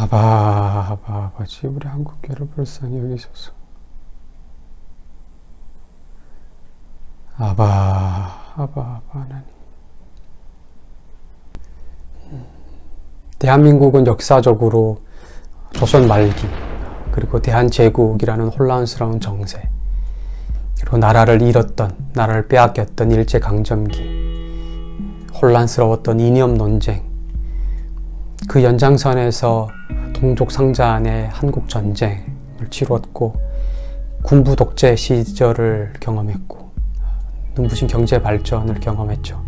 아바 아바 아버지 우리 한국교를 불쌍히 여기소서. 아바 아바 아바 하나님. 대한민국은 역사적으로 조선 말기 그리고 대한제국이라는 혼란스러운 정세 그리고 나라를 잃었던 나라를 빼앗겼던 일제강점기 혼란스러웠던 이념 논쟁 그 연장선에서 동족 상잔의 한국 전쟁을 치루었고 군부 독재 시절을 경험했고 눈부신 경제 발전을 경험했죠.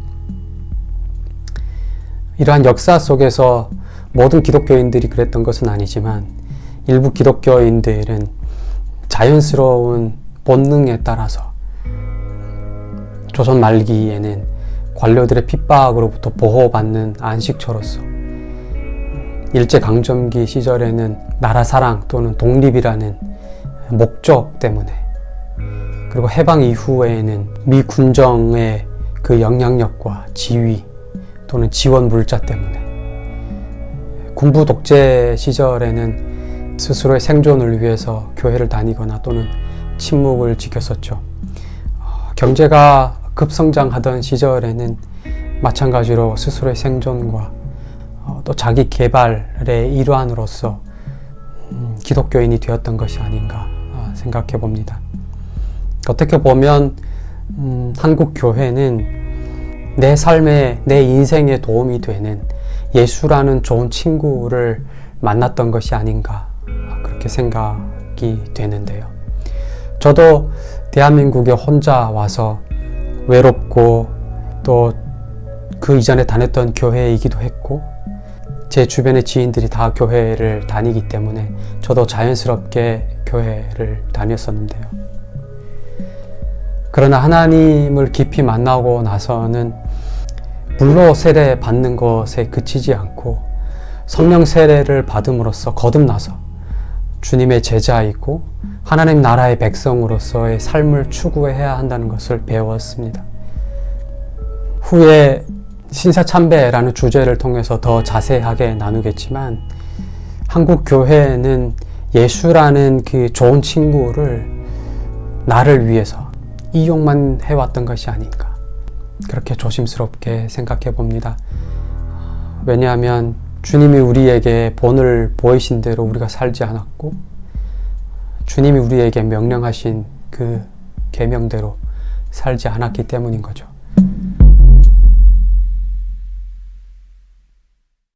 이러한 역사 속에서 모든 기독교인들이 그랬던 것은 아니지만 일부 기독교인들은 자연스러운 본능에 따라서 조선 말기에는 관료들의 핍박으로부터 보호받는 안식처로서 일제강점기 시절에는 나라 사랑 또는 독립이라는 목적 때문에 그리고 해방 이후에는 미 군정의 그 영향력과 지위 또는 지원 물자 때문에 군부 독재 시절에는 스스로의 생존을 위해서 교회를 다니거나 또는 침묵을 지켰었죠. 경제가 급성장하던 시절에는 마찬가지로 스스로의 생존과 또 자기 개발의 일환으로서 음, 기독교인이 되었던 것이 아닌가 생각해 봅니다. 어떻게 보면 음, 한국 교회는 내 삶에 내 인생에 도움이 되는 예수라는 좋은 친구를 만났던 것이 아닌가 그렇게 생각이 되는데요. 저도 대한민국에 혼자 와서 외롭고 또 그 이전에 다녔던 교회이기도 했고 제 주변의 지인들이 다 교회를 다니기 때문에 저도 자연스럽게 교회를 다녔었는데요. 그러나 하나님을 깊이 만나고 나서는 물로 세례 받는 것에 그치지 않고 성령 세례를 받음으로써 거듭나서 주님의 제자이고 하나님 나라의 백성으로서의 삶을 추구해야 한다는 것을 배웠습니다. 후에 신사참배라는 주제를 통해서 더 자세하게 나누겠지만 한국 교회는 예수라는 그 좋은 친구를 나를 위해서 이용만 해왔던 것이 아닌가 그렇게 조심스럽게 생각해 봅니다. 왜냐하면 주님이 우리에게 본을 보이신 대로 우리가 살지 않았고 주님이 우리에게 명령하신 그 계명대로 살지 않았기 때문인 거죠.